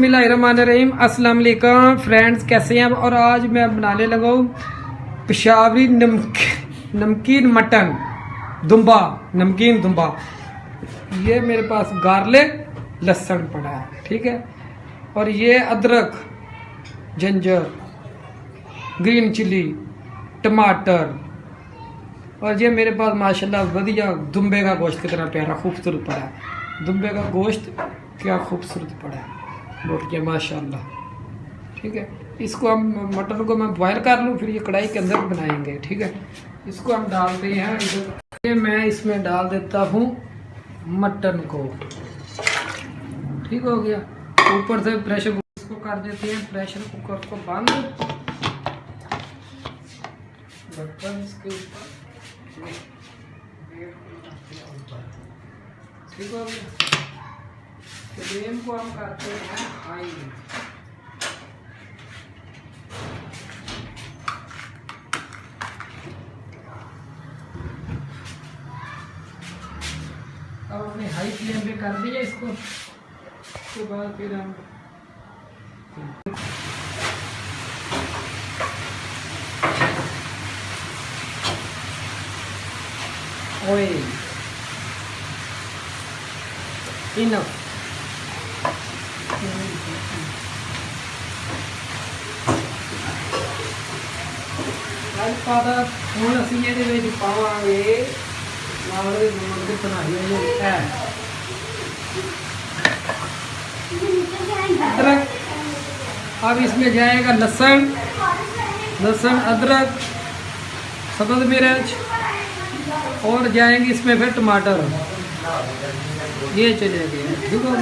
بسم اللہ الرحمن الرحیم۔ السلام علیکم فرینڈز، کیسے ہیں؟ اور آج میں بنانے لگا ہوں پشاوری نمک، نمکین مٹن، دمبا، نمکین دمبا۔ یہ میرے پاس گارلک، لہسن پڑا ہے، ٹھیک ہے؟ اور یہ ادرک، جنجر، گرین چلی، ٹماٹر۔ اور یہ میرے پاس ماشاءاللہ ودیا دمبے کا گوشت کتنا طرح پیارا، خوبصورت پڑا ہے۔ دمبے کا گوشت کیا خوبصورت پڑا ہے۔ لوٹ گیا ماشاء اللہ ٹھیک ہے؟ اس کو ہم مٹن کو میں بوائل کر لوں، پھر یہ کڑھائی کے اندر بنائیں گے، ٹھیک ہے؟ اس کو ہم ڈالتے ہیں۔ ادھر میں اس میں ڈال دیتا ہوں مٹن کو۔ ٹھیک ہو گیا۔ اوپر سے پریشر کوکر کو کر دیتے ہیں۔ پریشر کوکر کو بند۔ اس کے اوپر۔ ٹھیک ہو گیا۔ کریم کو ہم کہتے ہیں آئین اب ہم نے ہائی فلیم پہ کر دیا اس کو اس کے بعد پھر ہم آئل انف لہسن ادرک سبز مرچ اور جائیں گے اس میں پھر ٹماٹر یہ چلے گئے دیکھو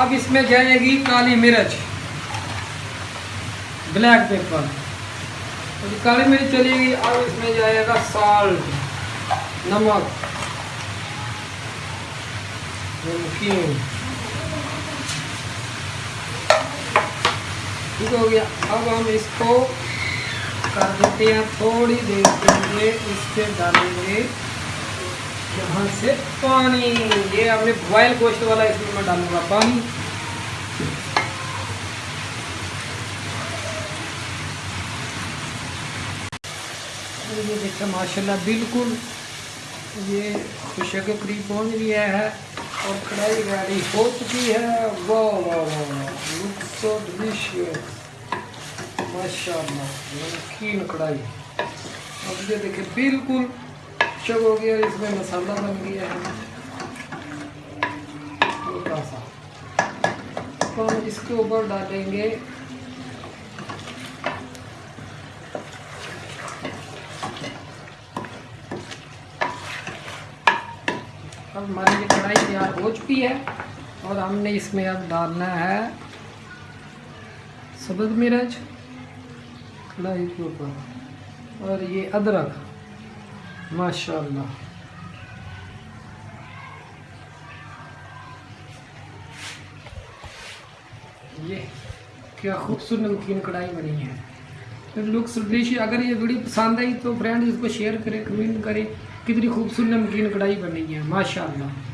اب اس میں جائے گی کالی مرچ۔ بلیک پیپر کالی مرچ چلے گی اب اس میں جائے گا سالٹ نمک۔ نمکین ٹھیک ہو گیا۔ اب ہم اس کو کر دیتے ہیں، تھوڑی دیر کے لیے اس کے ڈالیں گے۔ یہاں سے پانی۔ یہ ہم نے بوائل گوشت والا اس میں ڈالوں گا پانی۔ یہ دیکھیں، ماشاءاللہ بالکل یہ خوشے کے قریب پہنچ گیا ہے اور کڑھائی گاڑی ہو چکی ہے۔ واہ واہ واہ لک سو ڈلیشیس ماشاء اللہ کڑھائی۔ اب یہ دیکھیں، بالکل شب ہو گیا اس میں مسالہ بن گیا ہے تھوڑا سا تو ہم اس کے اوپر ڈالیں گے اب ہماری یہ کڑھائی تیار ہو چکی ہے اور ہم نے اس میں اب ڈالنا ہے سبز مرچ کڑھائی کے اوپر اور یہ ادرک ماشاء اللہ یہ کیا خوبصورت نمکین کڑھائی بنی ہے۔ لکس ڈش اگر یہ ویڈیو پسند آئی تو فرینڈ اس کو شیئر کریں، کمنٹ کریں، کتنی خوبصورت نمکین کڑھائی بنی ہے۔ ماشاء اللہ